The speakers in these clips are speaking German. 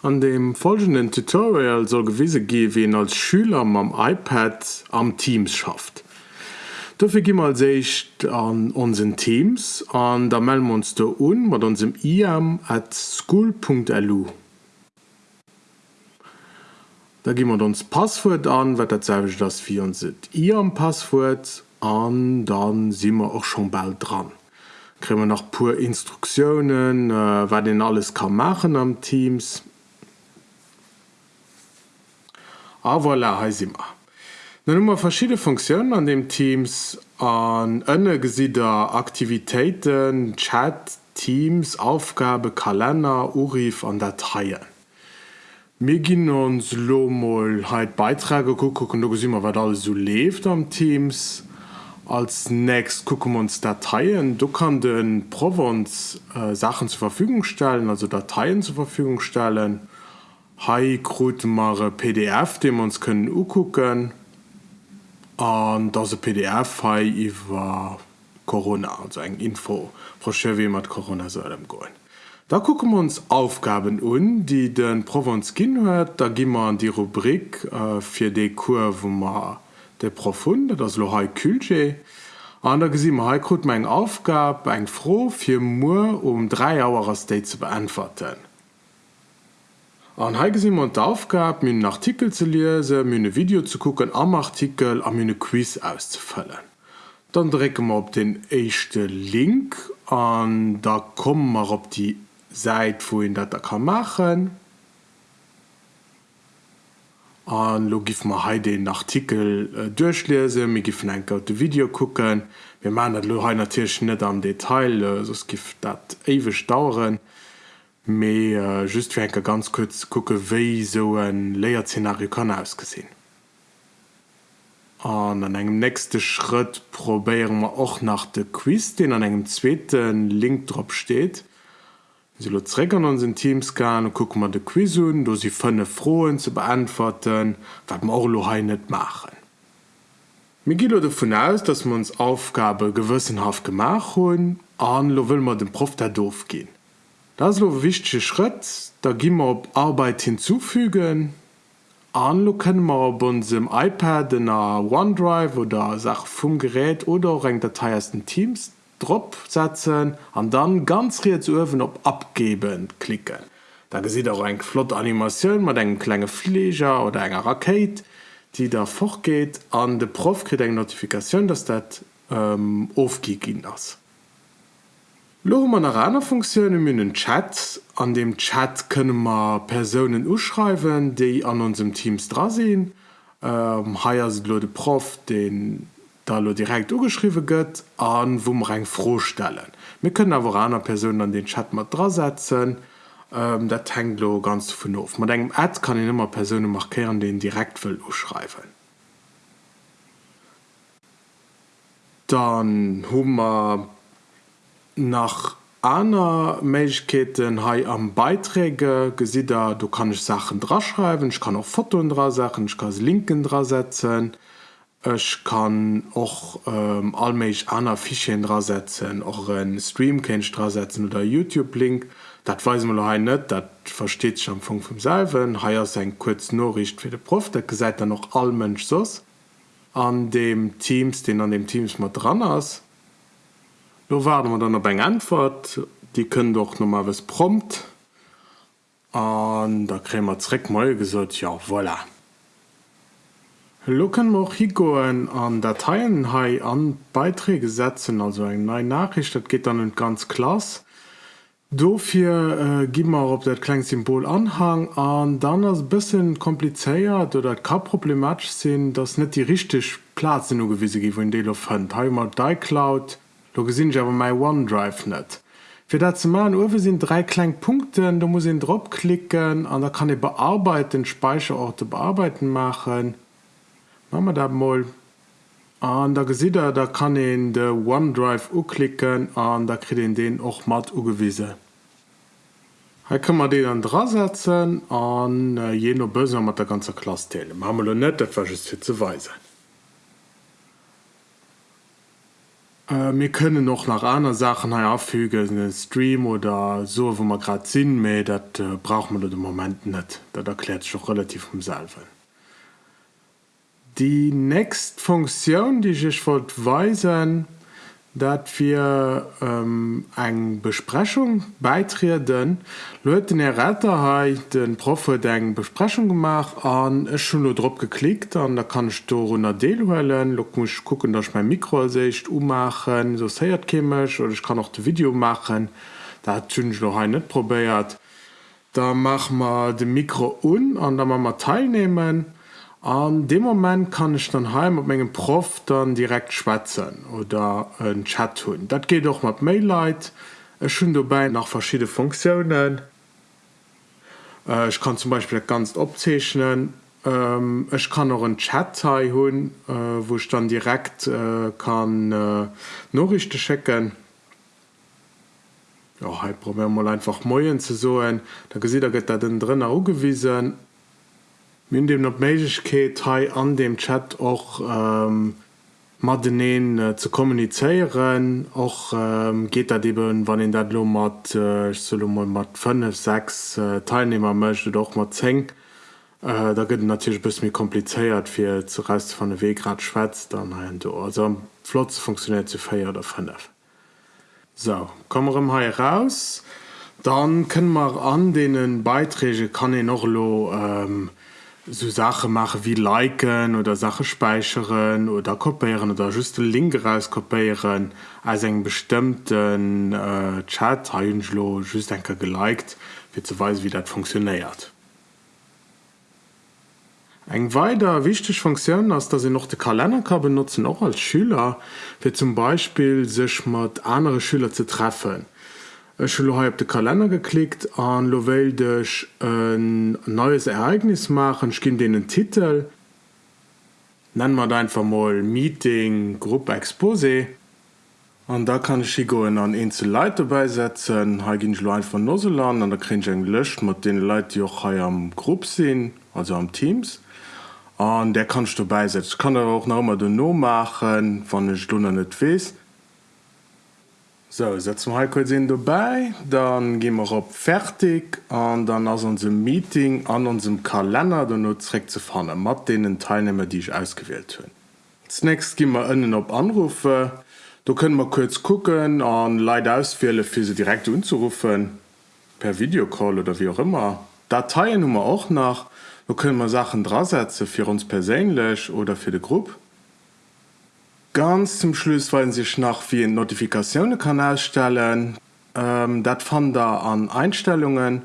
An dem folgenden Tutorial soll gewisse gehen, wie als Schüler am iPad am Teams schafft. Dafür gehen wir sich an unseren Teams und da melden wir uns da un mit unserem IAM at school.lu. Da gehen wir uns Passwort an, was das ist, das wir unser IAM-Passwort und dann sind wir auch schon bald dran. Kriegen wir noch pur Instruktionen, äh, was denn alles kann machen am Teams aber voilà, he immer dann immer verschiedene Funktionen an dem Teams an ënne gesieder Aktivitäten, Chat, Teams, Aufgabe, Kalender, Urif an Dateien. Mir ginn uns Lomoll heit Beiträge gucken du immer wat alles so lebt am Teams. Als nächst gucken wir uns Dateien. Du kann den Provence äh, Sachen zur Verfügung stellen, also Dateien zur Verfügung stellen Hai krut mar PDF, de uns können ugucken an das PDF hai iwwer Corona also eng Info wie mat Corona soll go. Da gucken wir uns Aufgaben un, die den Provence gin huet, da gimmer an die Rubrik äh, fir de Kur wo ma de Profunde das Lo Külje. An der gesinn Haikrut mein Aufgabe eng froh fir Mu um 3 Auer State zu beantworten. An heigesinn man aufgab myn Artikel ze lese, myne Video zu gucken am Artikel am myne Quiz auszufällen. Dann drecke man op den echte Link an da kommen mar op die Seite wohin dat er kann machen. An lo gif ma he den Artikel äh, durchlese, mir gifen en de Video gucken. Wir man dat Lohainer Tierschen net am Detail, äh, sos gift dat ewe stauren. Äh, me äh, just wie enke ganz kurz gucke wei so en Layerszenario kann ausgesinn. an an engem nächste Schritt probéieren wir och nach de Quiz den an engem zweten Link drop steht. Siräckern unseren Teams kann und gucken man de Quizen do sie fënne frohen zu beantworten wat man auch net machen. Miguel davon aus dass man uns Aufgabe gewissenhaft gemacht hun an lo will man dem Prof der doof gehen. Das ist ein wichtiger Schritt. Da gehen wir auf Arbeit hinzufügen. Anlo können wir auf unserem iPad in OneDrive oder Sache vom Gerät oder auch eine Datei aus den Teams setzen und dann ganz rechts oben auf Abgeben klicken. Da sieht auch eine flotte Animation mit einem kleinen Flieger oder einer Rakete, die da fortgeht. Und der Prof kriegt eine Notifikation, dass das ähm, aufgegeben ist. Lo man einer Funktionen in den Chat. An dem Chat können wir Personen uschreiben, die an unserem Teams dra sind. Ähm, Haiier sind Leute Prof, den da lo direkt ugeschrieben gött an wo rein froh stellen. Wir können aber einer Person an den Chat mal dran setzen, ähm, der Tanglo ganz von auf. Man denkt Ad kann ich immer Personen markieren, den direkt will schreiben. Dann haben wir nach aner Mechketen ha am Beiträge gesider du kann ich Sachen draschreiben, ich kann auch Foto dra Sachen, ich kann linken dra setzen. Ich kann auch ähm, allmeich aner Fichen dra setzen, auch en Streamkench dra setzen oder YouTube-Link. Dat weiß man net, dat versteht schon vu vom Selven. Haier se kurz Norricht fir de Prof, der seit dann noch all mensch sos an dem Teams, den an dem Teams mat dran ass Da warten wir dann noch eine Antwort. Die können doch noch mal was prompt. Und da kriegen wir direkt mal gesagt, ja, voilà. Können wir hier an Dateien an Beiträge setzen, also eine neue Nachricht, das geht dann ganz klasse. Dafür äh, geben wir auf das kleine Symbol Anhang an, dann ist es ein bisschen kompliziert oder kann problematisch sein, dass nicht die richtige Platz in der gewisse gibt, in der findet. Hier haben wir iCloud, Da gesinn ich aber mein OneDrive net. Für dat zu machen Uwe sind drei kleine Punkte, da muss ich drauf klicken und da kann ich bearbeiten, Speicherorte bearbeiten machen. Machen wir das mal. Und da seht ihr, da kann ich in den OneDrive klicken und da kriegt ihr den auch matt angewiesen. Hier kann man den dann dran setzen und äh, noch besser mit der ganzen Klasse teilen. Machen wir nicht, das war just für zu weisen. Äh, wir können noch nach anderen Sachen auffügen, einen Stream oder so, wo man gerade sind, aber das äh, braucht man im Moment nicht. Das erklärt sich auch relativ vom selber. Die nächste Funktion, die ich wollte weisen, dat wir ähm, eng Besprechung beitreten. Leute den Erretterheit den Profe deng Besprechung gemacht an schon nur drop geklickt an da kann ich do runnner Deelen Lo muss gucken dass ich mein Mikrosicht ummachen. So seiert chemisch oder ich kann auch das Video machen. Da tünsch noch nicht probiert. Da mach mal de Mikro un an da man mal teilnehmen. An dem Moment kann ich dann heim op menggem Prof dann direkt schwätzen oder ein Chat tun. Dat geht doch mat Mailight, Es schon dabei nach verschiedene Funktionen. Äh, ich kann zum Beispiel ganz opzeichnen. Ähm, ich kann noch ein Chat hun, äh, wo ich dann direkt äh, kann Nachrichten checken. Ja, halt probieren mal einfach moien zu so. Da gesehen da geht da drin gewiesen Min dem op Meigkeet ha an dem Chat och ähm, Madeneen äh, zu kommuniceieren och ähm, geht dat eben wann in dat lo mat äh, mat 5 6 äh, Teilnehmer mchte doch mat zeng. Äh, da gëtt natürlich bis mir kompliceéiert fir zu rest van de Wegrad schwätzt dann hein du also Flotz funktioniert zu feier oder 5. So kom ha raus, dann können man an denen Beiträge kann e noch lo ähm, so Sache mache wie liken oder Sache speicheren oder kopieren oder just link rauskopieren als eng bestimmten äh, Chat lo just enke geliked wie zu weisen wie dat funktioniert. Eg weiter wichtig Funktion ist, dass sie noch den Kalender kann benutzen auch als Schüler für zum Beispiel sich mit andere Schüler zu treffen. Ich habe auf den Kalender geklickt an Lovellch ein neues Ereignis machen ich gebe den Titel. Nennen wir einfach mal Meeting Gruppe Expose und da kann ich go an Insel Leute beisetzen ich einfach Noseland an der kriege ich gelöscht mit den Leuten die auch hier am Gruppe sind also am Teams. Und der kannst du beisetzen. Ich kann aber auch noch mal den No machen von den Stunden nicht weiß So setzen wir kurz dabei, dann gehen wir op fertig an dann aus unserem Meeting an unserem Kalender dann nur direkt zu fahren mat denen Teilnehmer, die ich ausgewählt hun. Zunächst gehen wir innen op Anrufe. Da können wir kurz gucken an Lei auswählen für sie direkt unzurufen per Videocall oder wie auch immer. Dateien wir auch nach. Da können wir Sachen drasetzen für uns persönlich oder für die Gruppe. Ganz zum Schluss wollen sich nach wie ein Notifikationenkanal stellen. Ähm, dat fand da an Einstellungen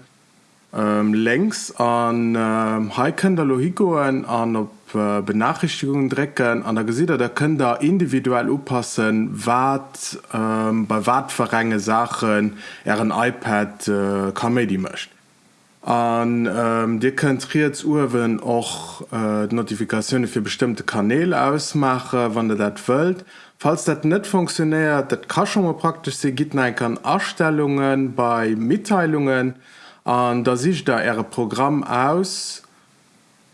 ähm, längs an ähm, Hikenderlohigoen an op äh, Benachrichtigungen drecken an der Gesieder der können da individuell oppassen wat ähm, bei watverrenge Sachen er ein iPad äh, Comedy mcht an ähm, Di konzentriert Uwen och äh, Notifikationen für bestimmte Kanäle ausmache, wann der dat wölt. Falls dat net funktioniert, dat kann schon mal praktisch se gibt kann Erstellungen bei Mitteilungen an da sich da ihre Programm aus.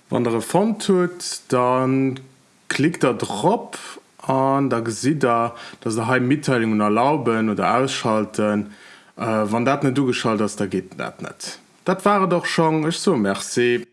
Wann der Fond tut, dann klickt er drop an da sieht er, dass heim Mitteilungen erlauben oder ausschalten. Äh, wann dat net du geschaltet hast, da geht dat net. Dat waren doch schon ich so Merci.